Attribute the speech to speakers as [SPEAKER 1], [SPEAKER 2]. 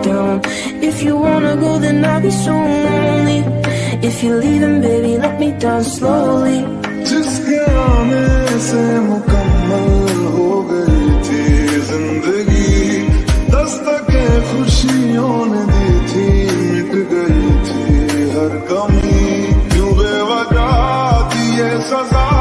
[SPEAKER 1] down If you wanna go then I'll be so lonely. If you're leaving baby let me down slowly.
[SPEAKER 2] Just get on मुकम्मल हो गई थी जिंदगी खुशियों ने दी थी मिट गई थी हर कमी। क्यों सजा?